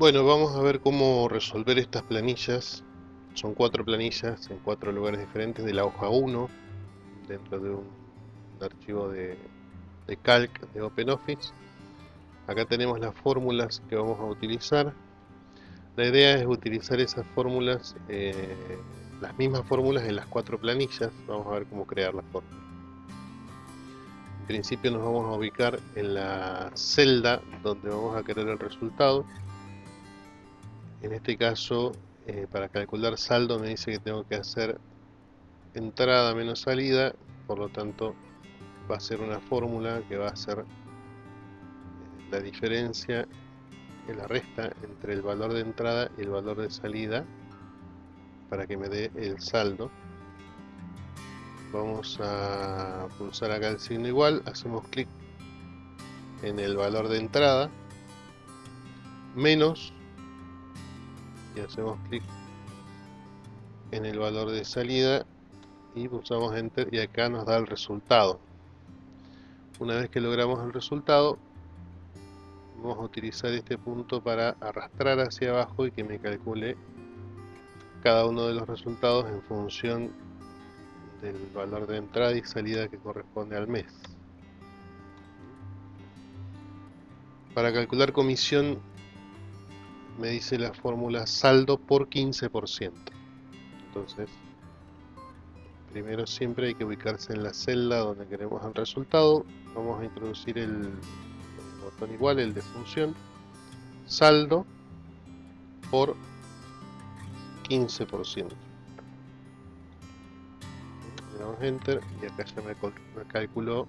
Bueno, vamos a ver cómo resolver estas planillas. Son cuatro planillas en cuatro lugares diferentes de la hoja 1 dentro de un, archivo de, calc de OpenOffice. Acá tenemos las fórmulas que vamos a utilizar. La idea es utilizar esas fórmulas, eh, las mismas fórmulas en las cuatro planillas. Vamos a ver cómo crear la fórmula. En principio nos vamos a ubicar en la celda donde vamos a querer el resultado en este caso eh, para calcular saldo me dice que tengo que hacer entrada menos salida por lo tanto va a ser una fórmula que va a ser eh, la diferencia que la resta entre el valor de entrada y el valor de salida para que me dé el saldo. Vamos a pulsar acá el signo igual hacemos clic en el valor de entrada menos y hacemos clic en el valor de salida y pulsamos enter y acá nos da el resultado. Una vez que logramos el resultado vamos a utilizar este punto para arrastrar hacia abajo y que me calcule cada uno de los resultados en función del valor de entrada y salida que corresponde al mes. Para calcular comisión me dice la fórmula saldo por 15%. Entonces, primero siempre hay que ubicarse en la celda donde queremos el resultado. Vamos a introducir el, botón igual, el de función. Saldo por 15%. Le damos enter y acá ya me, calculó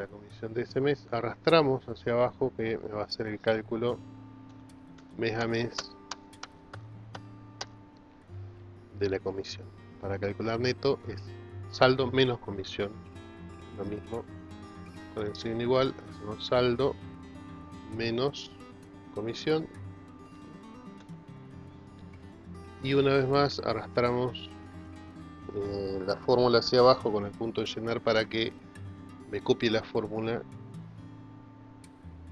la comisión de ese mes, arrastramos hacia abajo que va a hacer el cálculo mes a mes de la comisión. Para calcular neto es saldo menos comisión, lo mismo con el signo igual, hacemos saldo menos comisión y una vez más arrastramos eh, la fórmula hacia abajo con el punto de llenar para que me copie la fórmula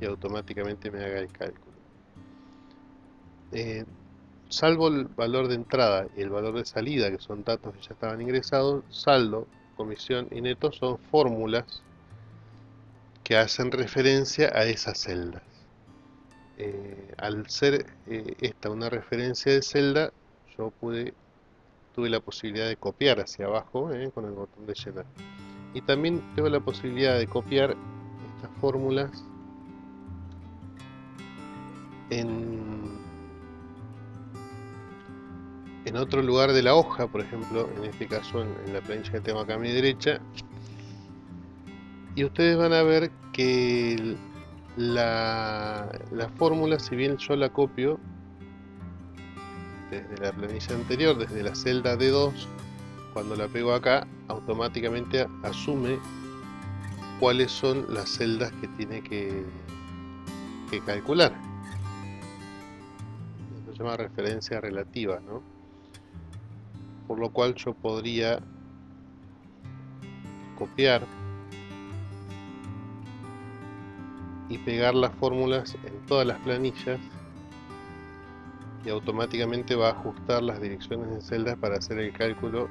y automáticamente me haga el cálculo. Eh, salvo el valor de entrada y el valor de salida, que son datos que ya estaban ingresados, saldo, comisión y neto son fórmulas que hacen referencia a esas celdas. Eh, al ser eh, esta una referencia de celda, yo pude, tuve la posibilidad de copiar hacia abajo con el botón de llenar y también tengo la posibilidad de copiar estas fórmulas en, en otro lugar de la hoja, por ejemplo, en este caso en, la plancha que tengo acá a mi derecha, y ustedes van a ver que la, la fórmula, si bien yo la copio desde la planilla anterior, desde la celda D2, cuando la pego acá automáticamente asume cuáles son las celdas que tiene que, calcular eso se llama referencia relativa ¿no? por lo cual yo podría copiar y pegar las fórmulas en todas las planillas y automáticamente va a ajustar las direcciones de celdas para hacer el cálculo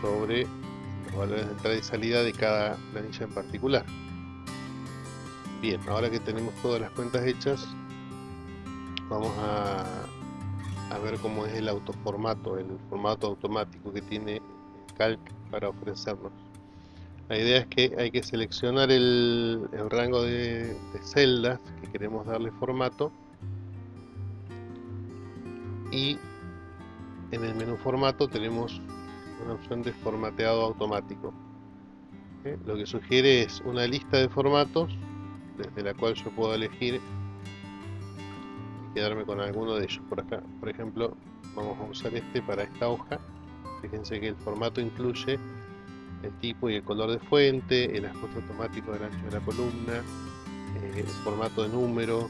sobre los valores de entrada y salida de cada planilla en particular. Bien, ahora que tenemos todas las cuentas hechas, vamos a, a ver cómo es el autoformato, el formato automático que tiene Calc para ofrecernos. La idea es que hay que seleccionar el, rango de, de celdas que queremos darle formato y en el menú formato tenemos una opción de formateado automático. Lo que sugiere es una lista de formatos desde la cual yo puedo elegir y quedarme con alguno de ellos. Por acá, por ejemplo, vamos a usar este para esta hoja. Fíjense que el formato incluye el tipo y el color de fuente, el ajuste automático del ancho de la columna, eh, el formato de número,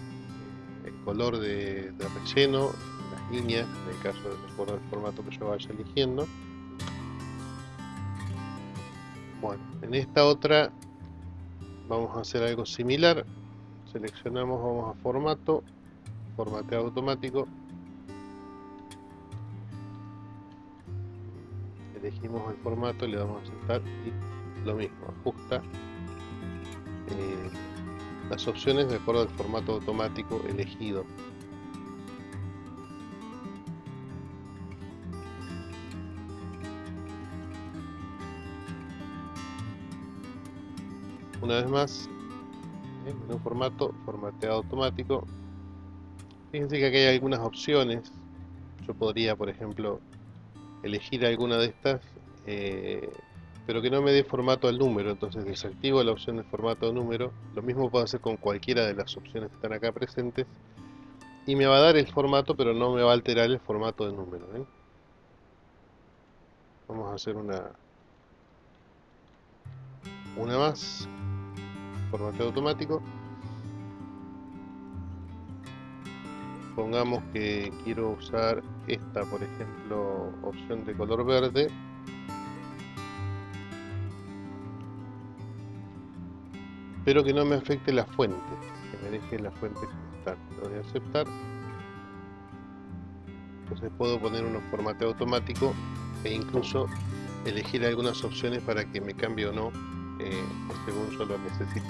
el color de, relleno, las líneas, en el caso del formato que yo vaya eligiendo. Bueno, en esta otra vamos a hacer algo similar, seleccionamos, vamos a formato, formateo automático, elegimos el formato, le damos a aceptar y lo mismo, ajusta eh, las opciones de acuerdo al formato automático elegido. Una vez más, en un formato, formateado automático. Fíjense que aquí hay algunas opciones. Yo podría, por ejemplo, elegir alguna de estas, eh, pero que no me dé formato al número. Entonces desactivo la opción de formato al número. Lo mismo puedo hacer con cualquiera de las opciones que están acá presentes. Y me va a dar el formato, pero no me va a alterar el formato de número. ¿eh? Vamos a hacer una, una más formateo automático. Pongamos que quiero usar esta por ejemplo opción de color verde. Pero que no me afecte la fuente que me deje la fuente está. Lo voy a aceptar. Entonces puedo poner un formateo automático e incluso elegir algunas opciones para que me cambie o no eh, según yo lo necesite